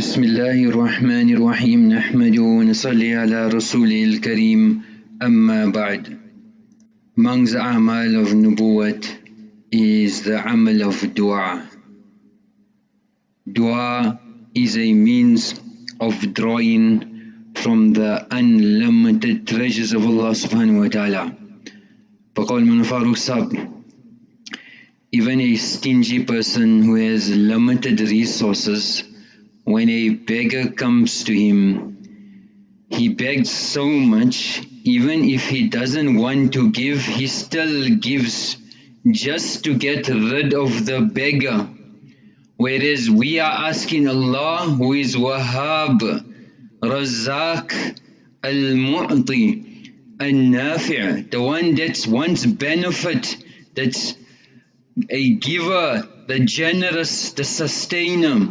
بسم الله الرحمن الرحيم نحمده ونصلي على رسوله الكريم أما بعد Amongst the amal of nubuwat is the amal of dua. Dua is a means of drawing from the unlimited treasures of Allah subhanahu wa ta'ala. فقال من Sab, even a stingy person who has limited resources, when a beggar comes to him, he begs so much, even if he doesn't want to give, he still gives just to get rid of the beggar. Whereas we are asking Allah who is Wahhab, Razak, Al-Mu'ti, Al-Nafi', the one that wants benefit, that's a giver, the generous, the sustainer,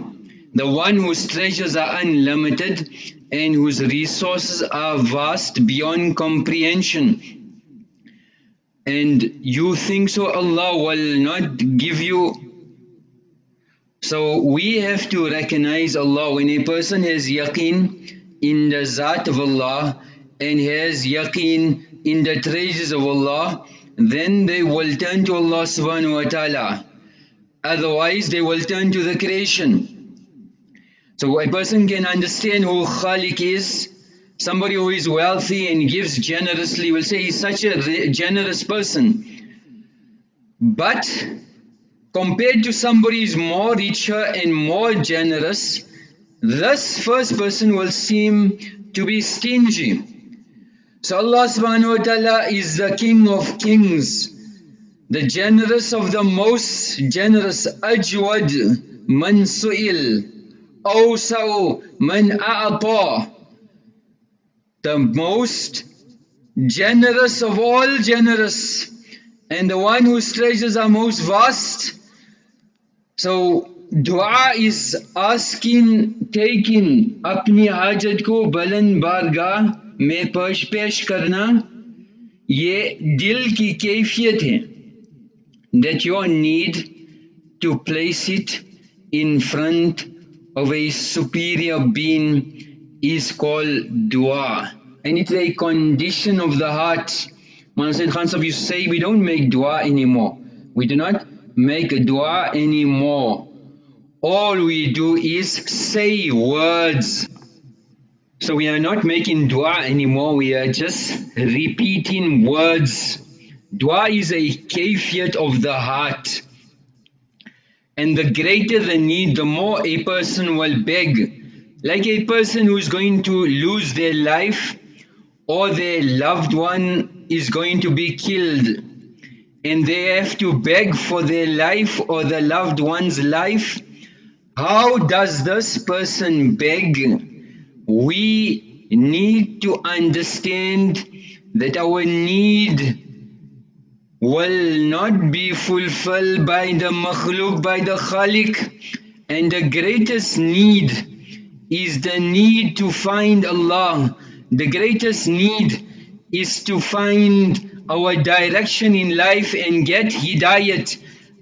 the one whose treasures are unlimited and whose resources are vast beyond comprehension. And you think so Allah will not give you. So we have to recognize Allah. When a person has yaqeen in the Zat of Allah and has yaqeen in the treasures of Allah, then they will turn to Allah subhanahu wa ta'ala. Otherwise they will turn to the creation. So a person can understand who Khalik is. Somebody who is wealthy and gives generously will say he's such a generous person. But compared to somebody who is more richer and more generous, this first person will seem to be stingy. So Allah subhanahu wa ta'ala is the King of Kings, the generous of the most generous, Ajwad Man Su'il. أوسع من أعطى. The most generous of all generous. And the one whose treasures are most vast. So dua is asking taking apni hajat ko balan barga me pesh pesh karna ye dil ki kayfiyat hai that your need to place it in front of a superior being is called dua and it's a condition of the heart. Used to say we don't make dua anymore. We do not make dua anymore. All we do is say words. So we are not making dua anymore, we are just repeating words. Dua is a kafiyat of the heart. And the greater the need, the more a person will beg. Like a person who is going to lose their life or their loved one is going to be killed and they have to beg for their life or the loved one's life. How does this person beg? We need to understand that our need will not be fulfilled by the makhluk, by the khalik. And the greatest need is the need to find Allah. The greatest need is to find our direction in life and get hidayat.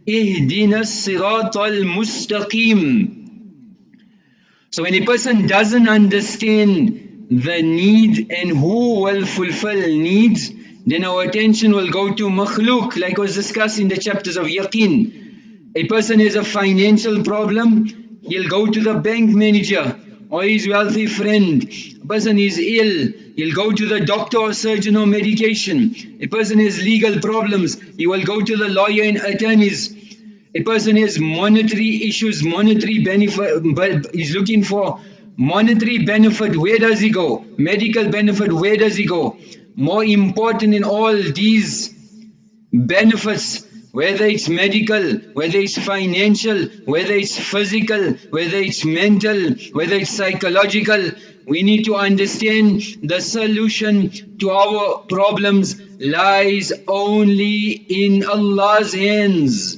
Ihdina sirat al-mustaqim. So when a person doesn't understand the need and who will fulfill needs, then our attention will go to makhluk like was discussed in the chapters of yaqeen. A person has a financial problem, he'll go to the bank manager or his wealthy friend. A person is ill, he'll go to the doctor or surgeon or medication. A person has legal problems, he will go to the lawyer and attorneys. A person has monetary issues, monetary benefit, but he's looking for monetary benefit, where does he go? Medical benefit, where does he go? More important in all these benefits whether it's medical, whether it's financial, whether it's physical, whether it's mental, whether it's psychological, we need to understand the solution to our problems lies only in Allah's hands.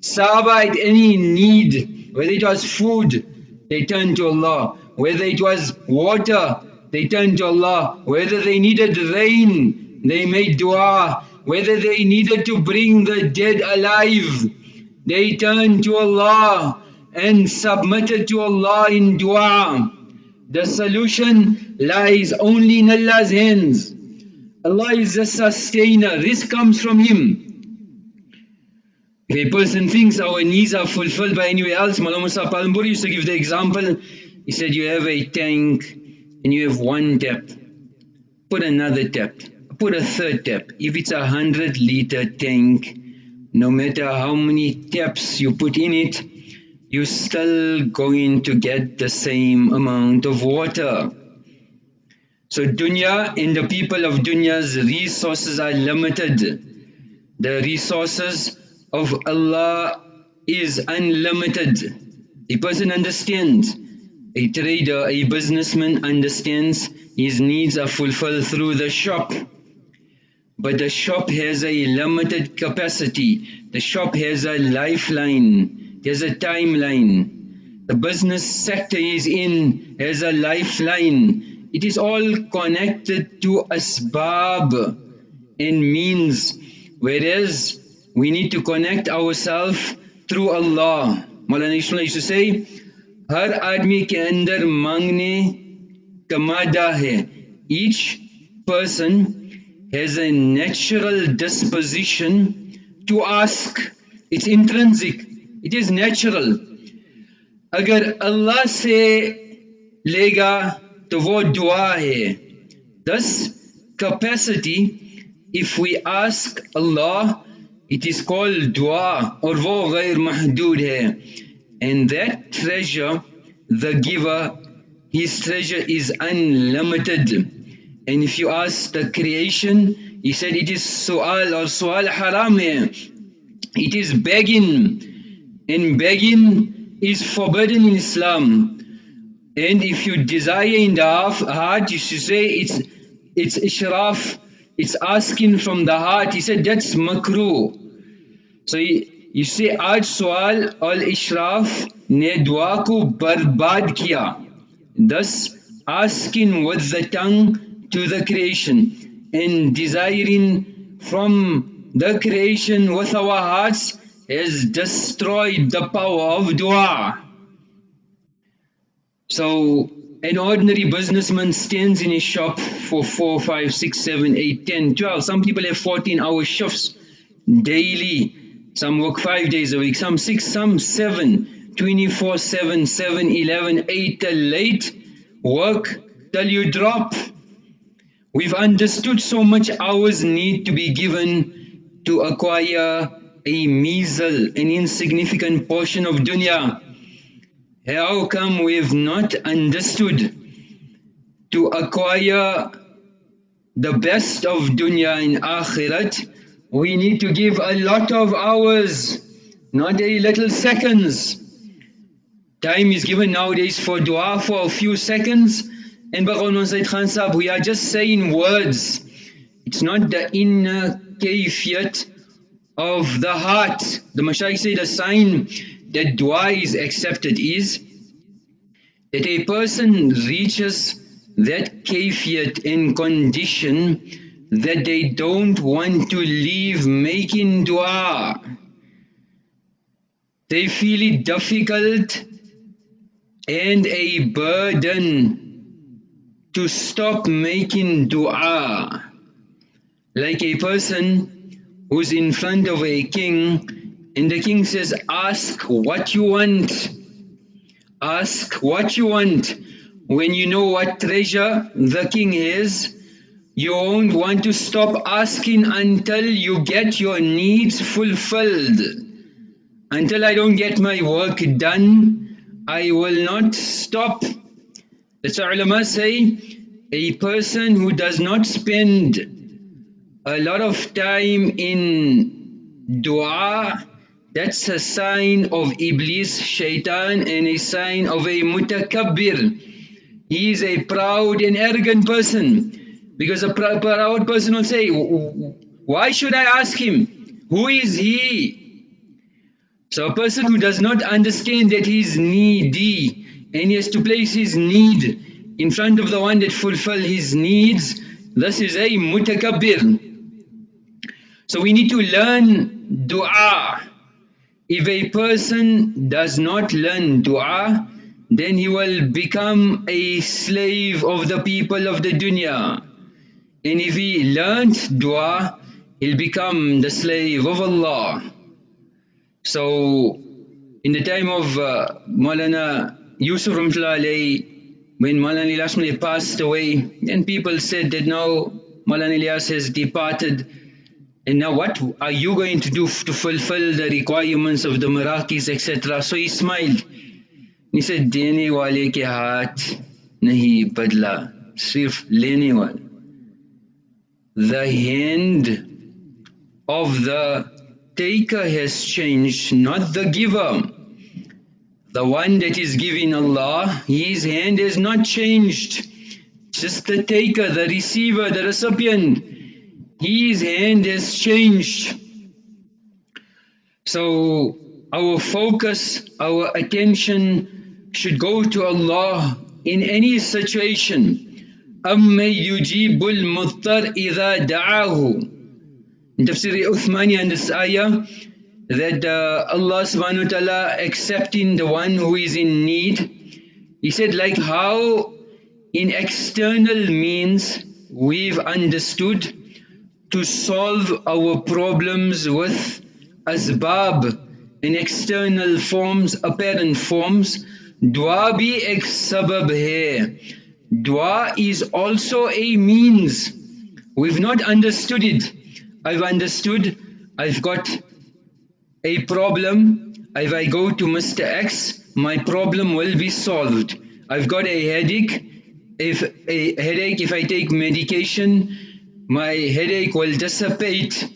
Sahaba had any need, whether it was food, they turned to Allah. Whether it was water, they turned to Allah. Whether they needed rain, they made dua. Whether they needed to bring the dead alive, they turned to Allah. and submitted to Allah in dua. The solution lies only in Allah's hands. Allah is the sustainer, this comes from Him. If a person thinks our needs are fulfilled by anywhere else, Mullah Musa Palanpuri used to give the example, he said you have a tank and you have one tap, put another tap, put a third tap. If it's a hundred liter tank, no matter how many taps you put in it, you're still going to get the same amount of water. So dunya and the people of dunya's resources are limited. The resources of Allah is unlimited. A person understands, a trader, a businessman understands his needs are fulfilled through the shop. But the shop has a limited capacity. The shop has a lifeline. There's a timeline. The business sector is in has a lifeline. It is all connected to asbab and means. Whereas we need to connect ourselves through Allah. Ismail used to say, हर आदमी के अंदर मांगने का मादा है। Each person has a natural disposition to ask it's intrinsic it is natural अगर अल्लाह से लेगा तो वो दुआ है। This capacity if we ask Allah it is called दुआ और वो गैर महदूद है। And that treasure, the giver, his treasure is unlimited. And if you ask the creation, he said it is su'al or su'al haram it is begging. And begging is forbidden in Islam. And if you desire in the heart, you should say it's it's ishraf, it's asking from the heart. He said that's makruh. So you see आज सवाल और इशराफ ने दुआ को बर्बाद किया thus asking with the tongue to the creation and desiring from the creation with our hearts has destroyed the power of dua. So an ordinary businessman stands in his shop for 4, 5, 6, 7, 8, 10, 12. Some people have 14 hour shifts daily some work five days a week, some six, some seven, 24 7, 7, 11, 8 till late. Work till you drop. We've understood so much hours need to be given to acquire a measle, an insignificant portion of dunya. How come we've not understood to acquire the best of dunya in akhirat we need to give a lot of hours, not a little seconds. Time is given nowadays for dua for a few seconds. And Baqaun Said Khan we are just saying words. It's not the inner kayfiyat of the heart. The Mashaykh say the sign that dua is accepted is that a person reaches that kayfiyat in condition that they don't want to leave making dua. They feel it difficult and a burden to stop making dua. Like a person who's in front of a king and the king says, ask what you want. Ask what you want. When you know what treasure the king is, you won't want to stop asking until you get your needs fulfilled. Until I don't get my work done, I will not stop. That's why ulama say, a person who does not spend a lot of time in dua, that's a sign of Iblis, shaitan, and a sign of a mutakabbir. He is a proud and arrogant person. Because a proud person will say, why should I ask him? Who is he? So a person who does not understand that he is needy and he has to place his need in front of the one that fulfill his needs, this is a mutakabbir. So we need to learn dua. if a person does not learn dua, then he will become a slave of the people of the dunya. And if he learnt dua, he'll become the slave of Allah. So, in the time of uh, Maulana Yusuf Ramtullah when Maulana Ilyas passed away, then people said that now Maulana Ilyas has departed, and now what are you going to do to fulfill the requirements of the Marakis, etc. So he smiled. He said, देने वाले के हाथ नहीं बदला सिर्फ लेने वाले The hand of the taker has changed, not the giver. The one that is giving Allah, his hand has not changed. Just the taker, the receiver, the recipient, his hand has changed. So our focus, our attention should go to Allah in any situation. أَمَّن يُجِيبُ الْمُضْطَرْ إِذَا دَعَاهُ In Tafsir Uthmani and this ayah, that uh, Allah subhanahu wa ta'ala accepting the one who is in need. He said like how in external means we've understood to solve our problems with asbab in external forms, apparent forms, dua bhi ek sabab hai. Dua is also a means. We've not understood it. I've understood, I've got a problem. If I go to Mr. X, my problem will be solved. I've got a headache. If a headache, if I take medication, my headache will dissipate.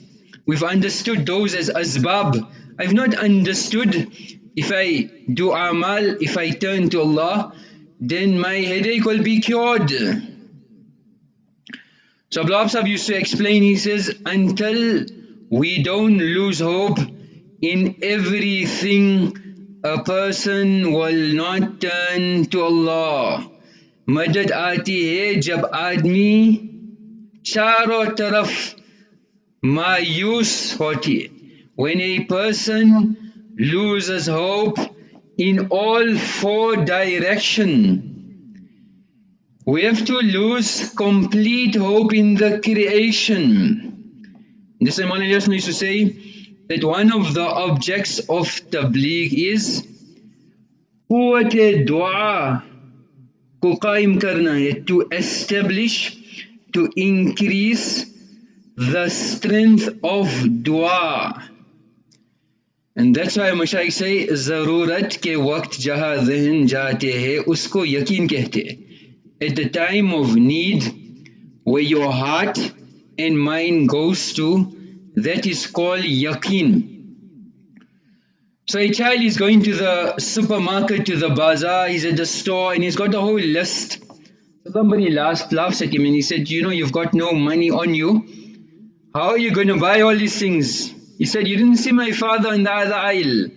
We've understood those as asbab. I've not understood if I do amal, if I turn to Allah, then my headache will be cured. So Abdullah Sahib used to explain, he says, until we don't lose hope in everything, a person will not turn to Allah. मदद आती है जब आदमी चारों तरफ मायूस होती है when a person loses hope in all four direction. We have to lose complete hope in the creation. This Imam Ilyas used to say that one of the objects of tabligh is قوة dua को कायम करना है to establish to increase the strength of dua and that's why मशाइक say ज़रूरत के वक्त जहाँ जहन जाते हैं उसको यकीन कहते हैं at the time of need where your heart and mind goes to that is called yaqeen so a child is going to the supermarket to the bazaar he's at the store and he's got a whole list so somebody laughs, laughs at him and he said you know you've got no money on you how are you going to buy all these things He said, you didn't see my father in the other aisle.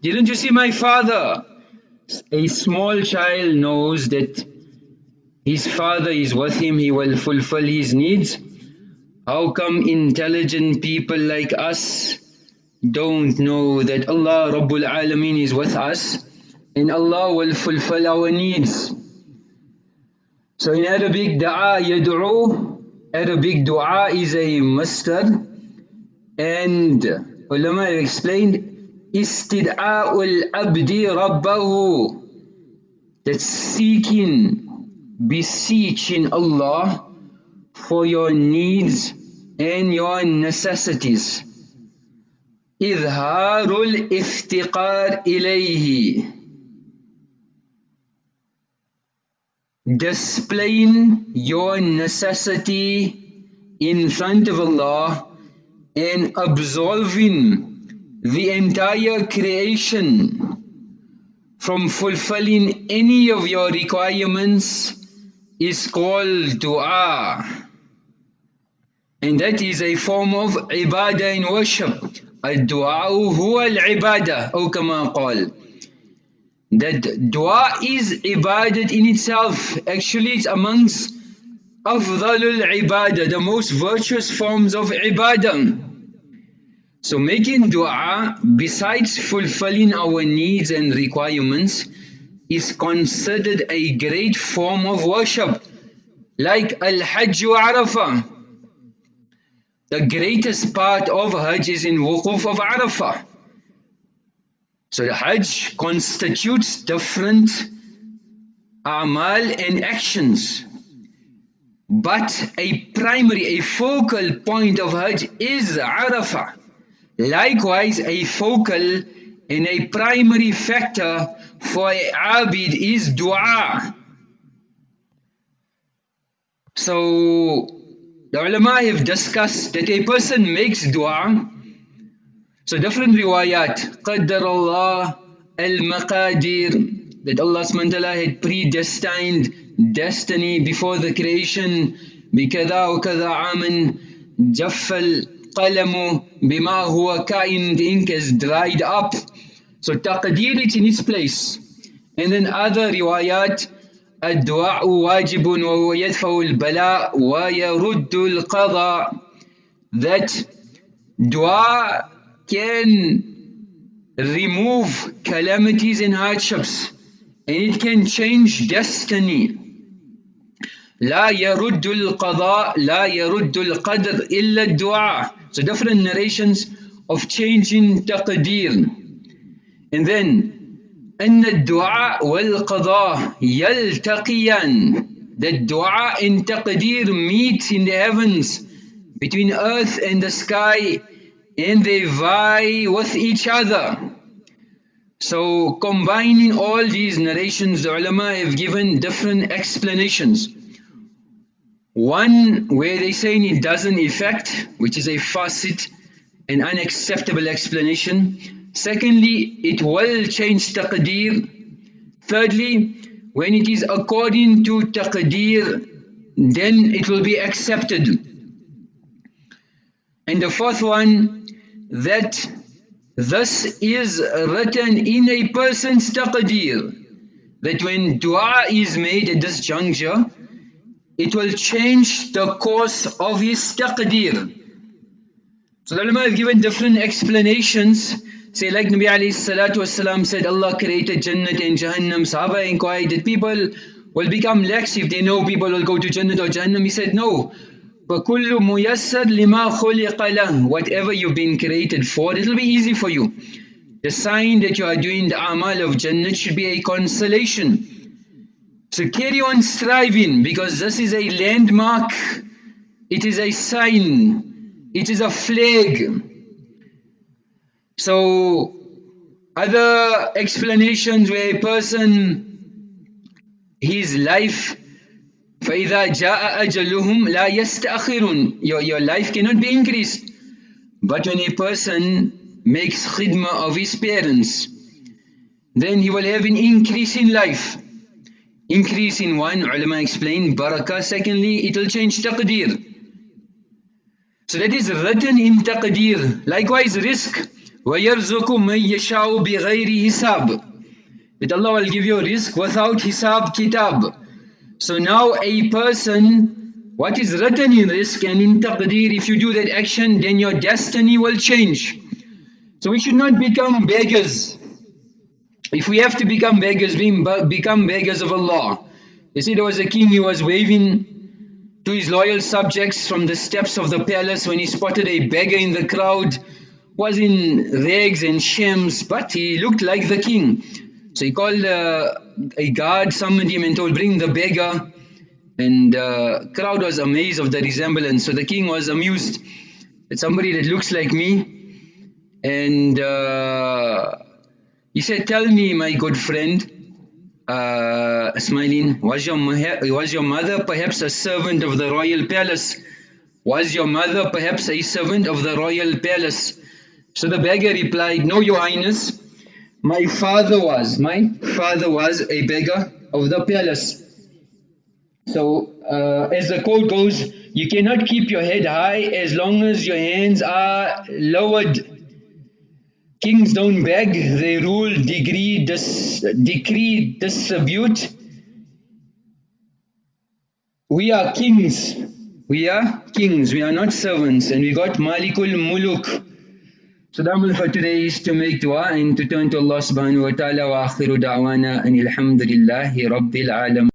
Didn't you see my father? A small child knows that his father is with him, he will fulfill his needs. How come intelligent people like us don't know that Allah Rabbul Alameen is with us and Allah will fulfill our needs. So in Arabic, da'a yad'u, Arabic dua is a masdar and ulama have explained istid'a'ul abdi rabbahu that seeking beseeching Allah for your needs and your necessities إظهار الافتقار إليه displaying your necessity in front of Allah and absolving the entire creation from fulfilling any of your requirements is called dua. And that is a form of ibadah in worship. الدعاء هو العبادة أو كما قال that dua is ibadat in itself actually it's amongst Afdalul ibadah, the most virtuous forms of ibadah. So making dua, besides fulfilling our needs and requirements, is considered a great form of worship, like Al-Hajj Arafah. The greatest part of Hajj is in Wukuf of Arafah. So the Hajj constitutes different amal and actions but a primary, a focal point of Hajj is Arafah. Likewise, a focal and a primary factor for a abid is dua. So the ulama have discussed that a person makes dua. So different riwayat, qaddar Allah al-maqadir, that Allah subhanahu wa ta'ala had predestined destiny before the creation بكذا وكذا عاما جف القلم بما هو كائن the ink is dried up so تقدير it in its place and then other روايات الدعاء واجب وهو يدفع البلاء ويرد القضاء that dua can remove calamities and hardships and it can change destiny لا يرد القضاء لا يرد القدر إلا الدعاء so different narrations of changing تقدير and then أن الدعاء والقضاء يلتقيان the dua and taqdeer meet in the heavens between earth and the sky and they vie with each other so combining all these narrations the ulama have given different explanations one where they say it doesn't affect, which is a facet, an unacceptable explanation. Secondly, it will change taqdeer. Thirdly, when it is according to taqdeer, then it will be accepted. And the fourth one, that this is written in a person's taqdeer, that when dua is made at this juncture, it will change the course of his taqdeer. So the ulama have given different explanations. Say like Nabi alayhi salatu wasalam said Allah created Jannat and Jahannam. Sahaba inquired that people will become lax if they know people will go to Jannat or Jahannam. He said no. فَكُلُّ مُيَسَّرْ لِمَا خُلِقَ لَهُ Whatever you've been created for, it will be easy for you. The sign that you are doing the amal of Jannat should be a consolation. So carry on striving because this is a landmark, it is a sign, it is a flag. So other explanations where a person, his life, فَإِذَا جَاءَ أَجَلُهُمْ لَا يَسْتَأْخِرُونَ your, your life cannot be increased. But when a person makes khidmah of his parents, then he will have an increase in life. Increase in one, ulama explain, barakah. Secondly, it'll change taqdeer. So that is written in taqdeer. Likewise, rizq. وَيَرْزُقُ مَن يَشَاءُ بِغَيْرِ hisab. That Allah will give you rizq without hisab kitab. So now a person, what is written in rizq and in taqdeer, if you do that action, then your destiny will change. So we should not become beggars. If we have to become beggars, we become beggars of Allah. You see, there was a king, he was waving to his loyal subjects from the steps of the palace when he spotted a beggar in the crowd, was in rags and shems, but he looked like the king. So he called uh, a guard, summoned him and told, bring the beggar. And the uh, crowd was amazed of the resemblance. So the king was amused that somebody that looks like me. And uh, he said, tell me, my good friend, uh, smiling, was your, was your mother perhaps a servant of the royal palace? Was your mother perhaps a servant of the royal palace? So the beggar replied, No, your highness, my father was, my father was a beggar of the palace. So uh, as the quote goes, you cannot keep your head high as long as your hands are lowered Kings don't beg, they rule, degree, dis, decree, distribute. We are kings. We are kings. We are not servants. And we got Malikul Muluk. So the amal for today is to make dua and to turn to Allah subhanahu wa ta'ala wa akhiru da'wana and alhamdulillahi rabbil alam.